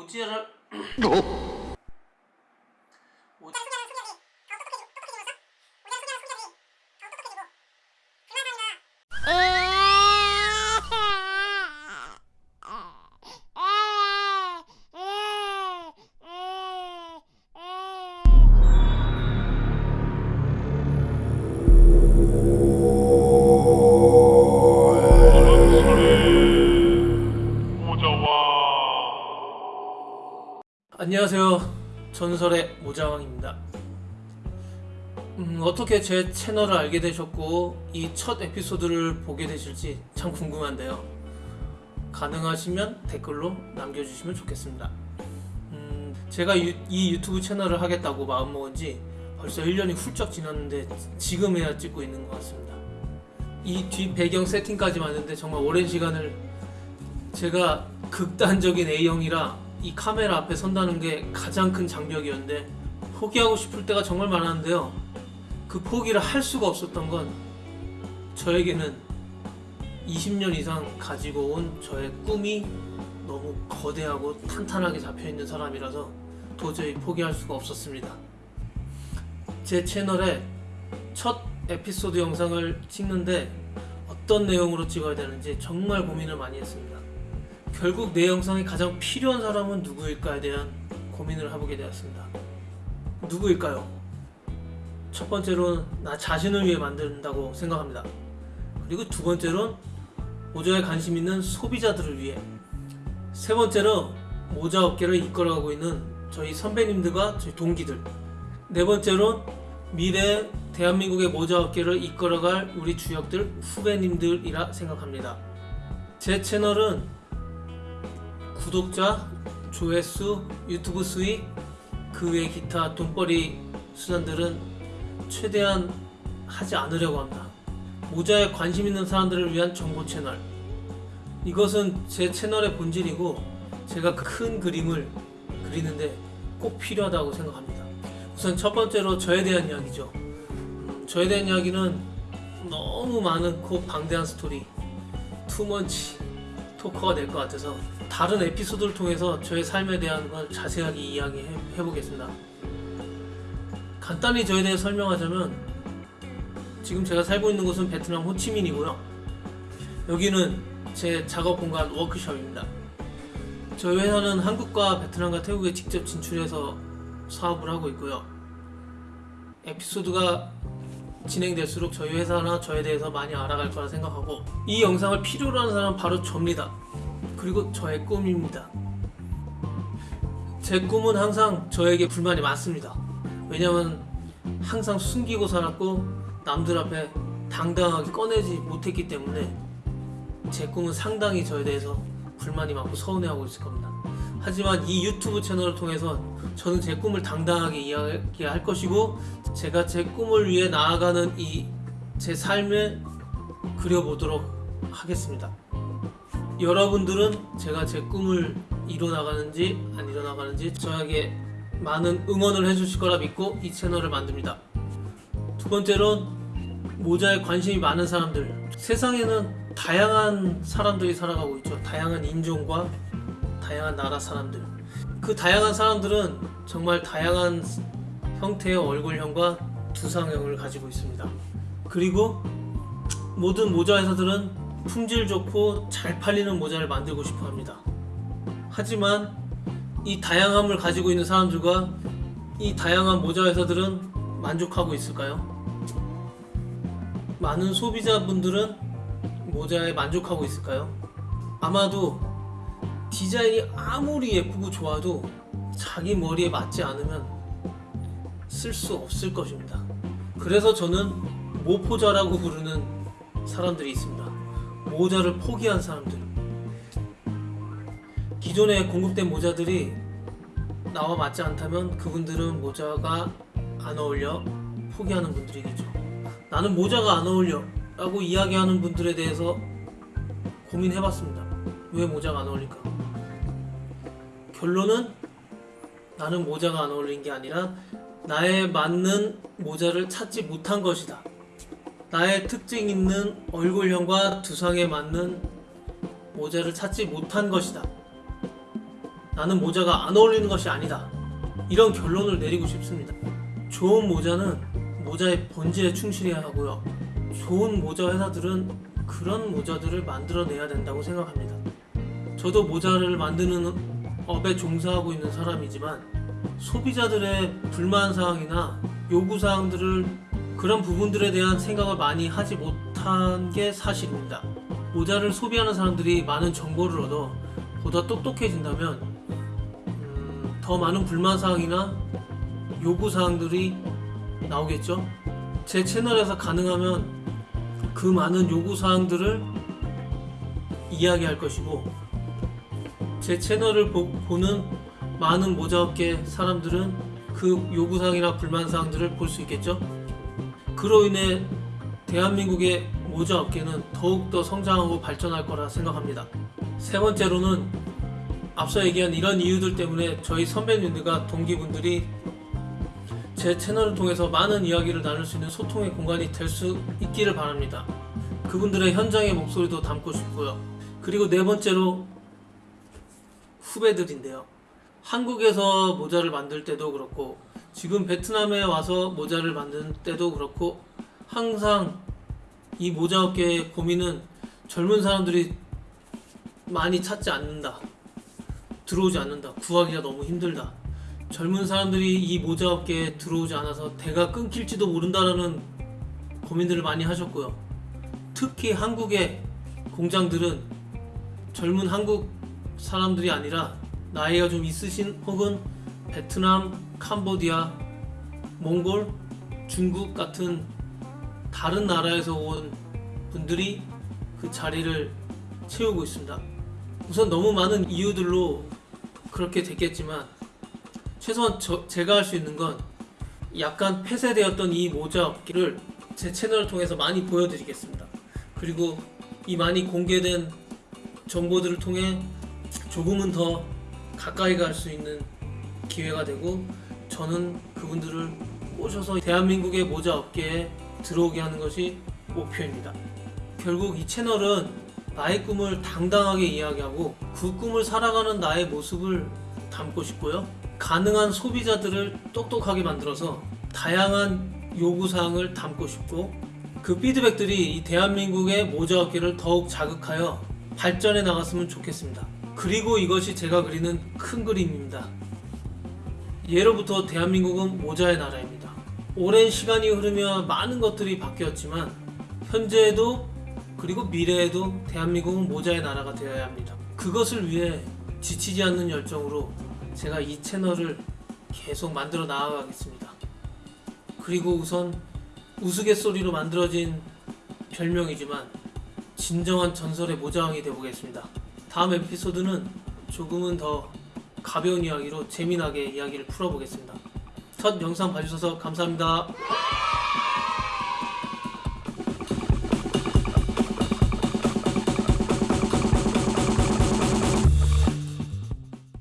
모자 안녕하세요. 전설의 모자왕입니다. 음, 어떻게 제 채널을 알게 되셨고 이 첫 에피소드를 보게 되실지 참 궁금한데요. 가능하시면 댓글로 남겨주시면 좋겠습니다. 음, 제가 유, 이 유튜브 채널을 하겠다고 마음먹은 지 벌써 1년이 훌쩍 지났는데 지금에야 찍고 있는 것 같습니다. 이 뒷 배경 세팅까지 맞는데 정말 오랜 시간을 제가 극단적인 A형이라 이 카메라 앞에 선다는 게 가장 큰 장벽이었는데 포기하고 싶을 때가 정말 많았는데요. 그 포기를 할 수가 없었던 건 저에게는 20년 이상 가지고 온 저의 꿈이 너무 거대하고 탄탄하게 잡혀있는 사람이라서 도저히 포기할 수가 없었습니다. 제 채널에 첫 에피소드 영상을 찍는데 어떤 내용으로 찍어야 되는지 정말 고민을 많이 했습니다. 결국 내 영상이 가장 필요한 사람은 누구일까에 대한 고민을 해보게 되었습니다. 누구일까요? 첫 번째로는 나 자신을 위해 만든다고 생각합니다. 그리고 두 번째로는 모자에 관심 있는 소비자들을 위해 세 번째로 모자 업계를 이끌어가고 있는 저희 선배님들과 저희 동기들 네 번째로 미래 대한민국의 모자 업계를 이끌어갈 우리 주역들 후배님들이라 생각합니다. 제 채널은 구독자, 조회수, 유튜브 수익, 그 외 기타 돈벌이 수단들은 최대한 하지 않으려고 합니다. 모자에 관심 있는 사람들을 위한 정보 채널. 이것은 제 채널의 본질이고 제가 큰 그림을 그리는데 꼭 필요하다고 생각합니다. 우선 첫 번째로 저에 대한 이야기죠. 음, 저에 대한 이야기는 너무 많고 방대한 스토리, 투먼치 토커가 될 것 같아서 다른 에피소드를 통해서 저의 삶에 대한 걸 자세하게 이야기해 보겠습니다. 간단히 저에 대해 설명하자면 지금 제가 살고 있는 곳은 베트남 호치민이고요. 여기는 제 작업 공간 워크숍입니다. 저희 회사는 한국과 베트남과 태국에 직접 진출해서 사업을 하고 있고요. 에피소드가 진행될수록 저희 회사나 저에 대해서 많이 알아갈 거라 생각하고 이 영상을 필요로 하는 사람은 바로 접니다. 그리고 저의 꿈입니다. 제 꿈은 항상 저에게 불만이 많습니다. 왜냐면 항상 숨기고 살았고 남들 앞에 당당하게 꺼내지 못했기 때문에 제 꿈은 상당히 저에 대해서 불만이 많고 서운해하고 있을 겁니다. 하지만 이 유튜브 채널을 통해서 저는 제 꿈을 당당하게 이야기할 것이고 제가 제 꿈을 위해 나아가는 이 제 삶을 그려보도록 하겠습니다. 여러분들은 제가 제 꿈을 이뤄나가는지 안 이뤄나가는지 저에게 많은 응원을 해주실 거라 믿고 이 채널을 만듭니다. 두 번째로 모자에 관심이 많은 사람들 세상에는 다양한 사람들이 살아가고 있죠. 다양한 인종과 다양한 나라 사람들 그 다양한 사람들은 정말 다양한 형태의 얼굴형과 두상형을 가지고 있습니다. 그리고 모든 모자 회사들은 품질 좋고 잘 팔리는 모자를 만들고 싶어 합니다. 하지만 이 다양함을 가지고 있는 사람들과 이 다양한 모자 회사들은 만족하고 있을까요? 많은 소비자분들은 모자에 만족하고 있을까요? 아마도 디자인이 아무리 예쁘고 좋아도 자기 머리에 맞지 않으면 쓸 수 없을 것입니다. 그래서 저는 모포자라고 부르는 사람들이 있습니다. 모자를 포기한 사람들. 기존에 공급된 모자들이 나와 맞지 않다면 그분들은 모자가 안 어울려 포기하는 분들이겠죠. 나는 모자가 안 어울려 라고 이야기하는 분들에 대해서 고민해봤습니다. 왜 모자가 안 어울릴까? 결론은 나는 모자가 안 어울린 게 아니라 나에 맞는 모자를 찾지 못한 것이다 나의 특징 있는 얼굴형과 두상에 맞는 모자를 찾지 못한 것이다. 나는 모자가 안 어울리는 것이 아니다. 이런 결론을 내리고 싶습니다. 좋은 모자는 모자의 본질에 충실해야 하고요. 좋은 모자 회사들은 그런 모자들을 만들어내야 된다고 생각합니다. 저도 모자를 만드는 업에 종사하고 있는 사람이지만 소비자들의 불만 사항이나 요구 사항들을 그런 부분들에 대한 생각을 많이 하지 못한 게 사실입니다. 모자를 소비하는 사람들이 많은 정보를 얻어 보다 똑똑해진다면 음, 더 많은 불만 사항이나 요구 사항들이 나오겠죠. 제 채널에서 가능하면 그 많은 요구 사항들을 이야기할 것이고 제 채널을 보, 보는 많은 모자업계 사람들은 그 요구사항이나 불만사항들을 볼 수 있겠죠. 그로 인해 대한민국의 모자업계는 더욱더 성장하고 발전할 거라 생각합니다. 세 번째로는 앞서 얘기한 이런 이유들 때문에 저희 선배님들과 동기분들이 제 채널을 통해서 많은 이야기를 나눌 수 있는 소통의 공간이 될 수 있기를 바랍니다. 그분들의 현장의 목소리도 담고 싶고요. 그리고 네 번째로 후배들인데요. 한국에서 모자를 만들 때도 그렇고 지금 베트남에 와서 모자를 만든 때도 그렇고 항상 이 모자 업계의 고민은 젊은 사람들이 많이 찾지 않는다. 들어오지 않는다. 구하기가 너무 힘들다. 젊은 사람들이 이 모자 업계에 들어오지 않아서 대가 끊길지도 모른다라는 고민들을 많이 하셨고요. 특히 한국의 공장들은 젊은 한국 사람들이 아니라 나이가 좀 있으신 혹은 베트남, 캄보디아, 몽골, 중국 같은 다른 나라에서 온 분들이 그 자리를 채우고 있습니다. 우선 너무 많은 이유들로 그렇게 됐겠지만 최소한 저- 제가 할 수 있는 건 약간 폐쇄되었던 이 모자 업계를 제 채널을 통해서 많이 보여드리겠습니다. 그리고 이 많이 공개된 정보들을 통해 조금은 더 가까이 갈 수 있는 기회가 되고 저는 그분들을 꼬셔서 대한민국의 모자 업계에 들어오게 하는 것이 목표입니다. 결국 이 채널은 나의 꿈을 당당하게 이야기하고 그 꿈을 살아가는 나의 모습을 담고 싶고요. 가능한 소비자들을 똑똑하게 만들어서 다양한 요구사항을 담고 싶고 그 피드백들이 이 대한민국의 모자 업계를 더욱 자극하여 발전해 나갔으면 좋겠습니다. 그리고 이것이 제가 그리는 큰 그림입니다. 예로부터 대한민국은 모자의 나라입니다. 오랜 시간이 흐르며 많은 것들이 바뀌었지만 현재에도 그리고 미래에도 대한민국은 모자의 나라가 되어야 합니다. 그것을 위해 지치지 않는 열정으로 제가 이 채널을 계속 만들어 나아가겠습니다. 그리고 우선 우스갯소리로 만들어진 별명이지만 진정한 전설의 모자왕이 되어보겠습니다. 다음 에피소드는 조금은 더 가벼운 이야기로 재미나게 이야기를 풀어보겠습니다. 첫 영상 봐주셔서 감사합니다.